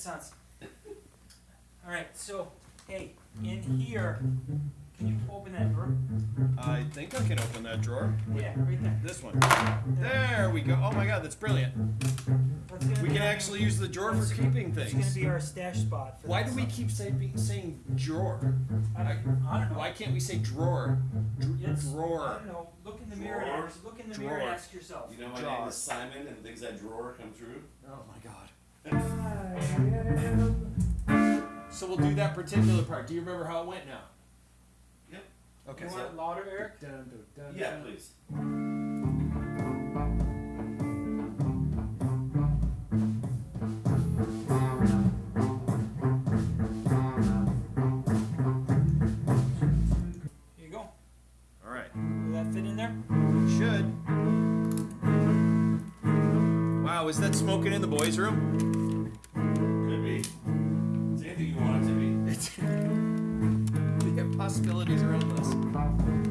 sense. Alright, so, hey, in here, can you open that drawer? I think I can open that drawer. Yeah, right there. This one. There we go. Oh my god, that's brilliant. That's We can actually use the drawer for keeping things. It's gonna things. be our stash spot for Why do we keep say, saying drawer? I don't, I don't know. Why can't we say drawer? It's- I don't know, look in the mirror and Drawer? ask, look in the mirror and ask yourself. You know my Drawer. name is Simon and things that drawer come through? Oh my god. So we'll do that particular part. Do you remember how it went now? Yep. Okay. You so- want it louder, Eric? Dun, dun, dun, Yeah, dun. please. Here you go. Alright. Will that fit in there? It Should. Wow, is that smoking in the boys' room? Could be. It's anything you want it to be. The possibilities are endless.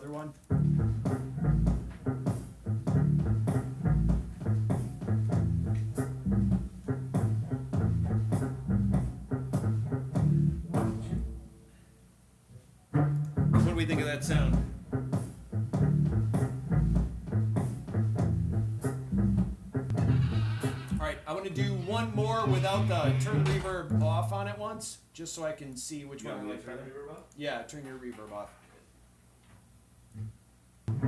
Other one. What do we think of that sound? Alright, I want to do one more without the turn reverb off on it once, just so I can see which You one I like better. the reverb up? Yeah, turn your reverb off.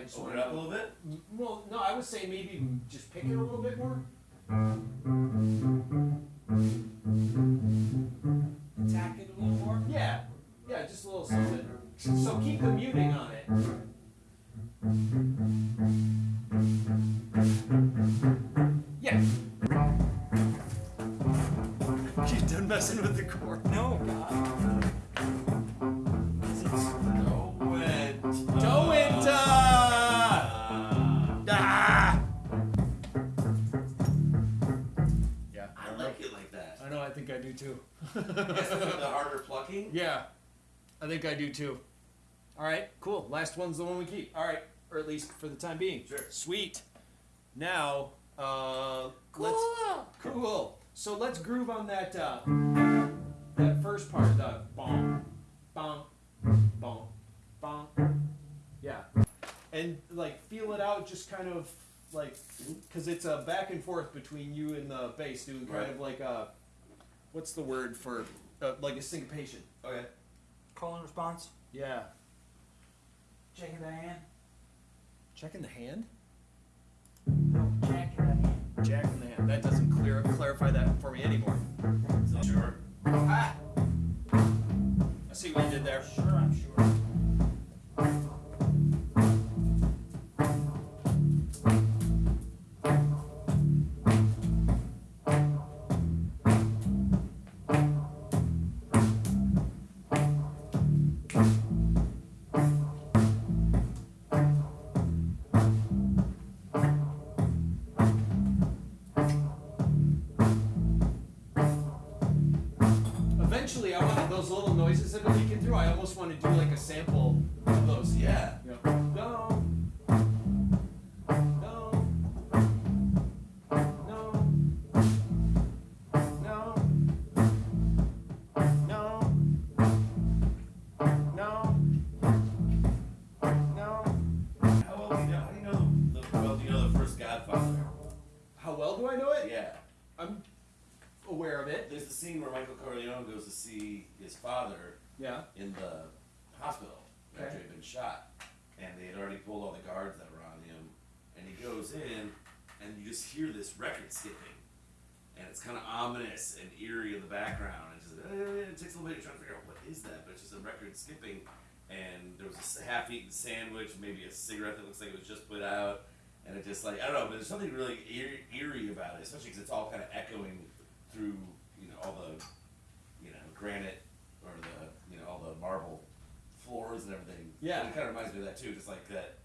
I just Open want it up a little bit? Well, no, I would say maybe just pick it a little bit more. Tack it a little more. Yeah, yeah, just a little something. So keep the muting on it. Yeah. She's done messing with the cord. No, I think I do too. Guess the harder plucking. Yeah, I think I do too. All right, cool. Last one's the one we keep. All right, or at least for the time being. Sure. Sweet. Now, uh, let's cool. So let's groove on that uh, that first part. The bong, bong, bong, bong. Yeah, and like feel it out. Just kind of like because it's a back and forth between you and the bass, doing kind Right. of like a what's the word for uh, like a syncopation. Okay. Call and response. Yeah. Checking the hand. Checking the hand? No, jacking the hand. Jack in the hand. That doesn't clear clarify that for me anymore. Sure. Ah! I see what you did there. Sure, I'm sure. That are leaking through. I almost want to do like a sample of those. Yeah. No, no, no, no, no, no, no. How well do you know? How do you know the, the well do you know the first Godfather? How well do I know it? Yeah. I'm aware of it. There's the scene where Michael Corleone goes to see his father, Yeah. in the hospital after he'd been shot, and they had already pulled all the guards that were on him, and he goes in, and you just hear this record skipping, and it's kind of ominous and eerie in the background. It's just, eh, it takes a little bit. You're trying to figure out what is that, but it's just a record skipping, and there was a half-eaten sandwich, maybe a cigarette that looks like it was just put out, and it just like I don't know, but there's something really eerie about it, especially because it's all kind of echoing through you know all the you know granite or the you know all the marble floors and everything. Yeah. It kind of reminds me of that too, just like that.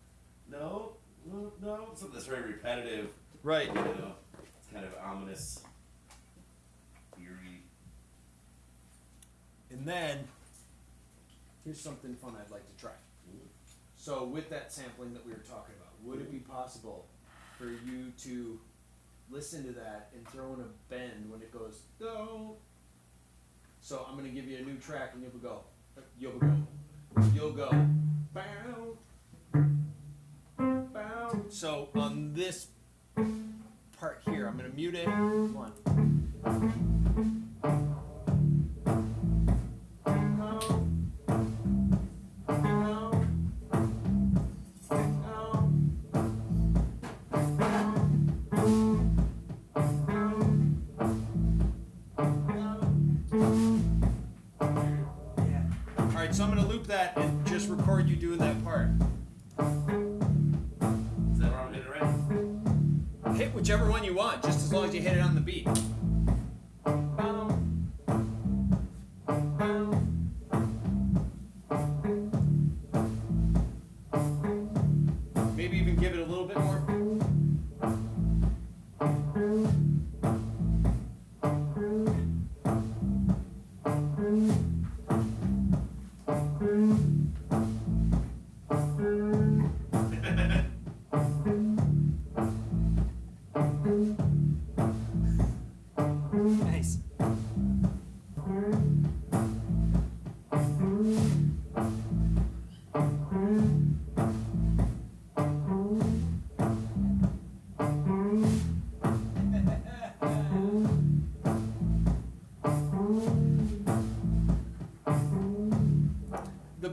No, no, no, something that's very repetitive. Right. You know, it's kind of ominous, eerie. And then here's something fun I'd like to try. So with that sampling that we were talking about, would it be possible for you to listen to that and throw in a bend when it goes go? So I'm gonna give you a new track and you'll go, you'll go, you'll go, So on this part here, I'm gonna mute it. One. Whichever one you want, just as long as you hit it on the beat.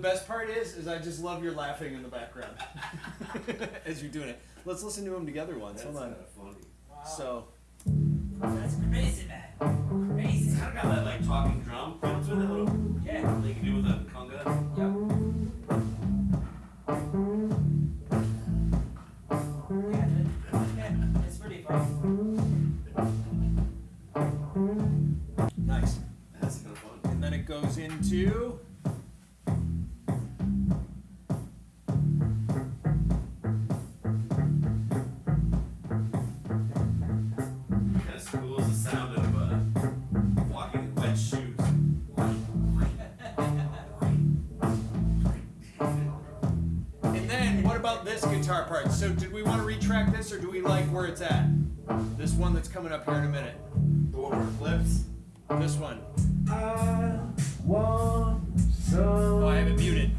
Best part is, is I just love your laughing in the background as you're doing it. Let's listen to them together once. That's Hold on. funny. Wow. So, That's crazy, man. Crazy. It's kind of got that like talking drum guitar part? So, did we want to retrack this, or do we like where it's at? This one that's coming up here in a minute. The one where it flips. This one. I want Oh, I have it muted.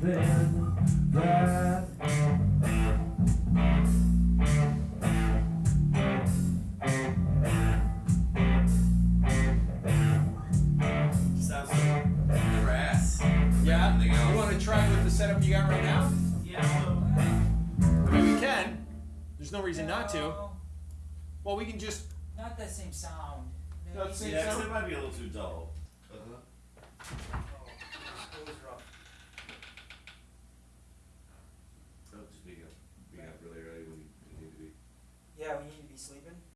Not to. Well, we can just. Not that same sound. Maybe- Not the same Yeah, 'cause sound? it might be a little too dull. Uh-huh. Oh, it was rough. Oh, just being up, being up really early when you need to be. Yeah, we need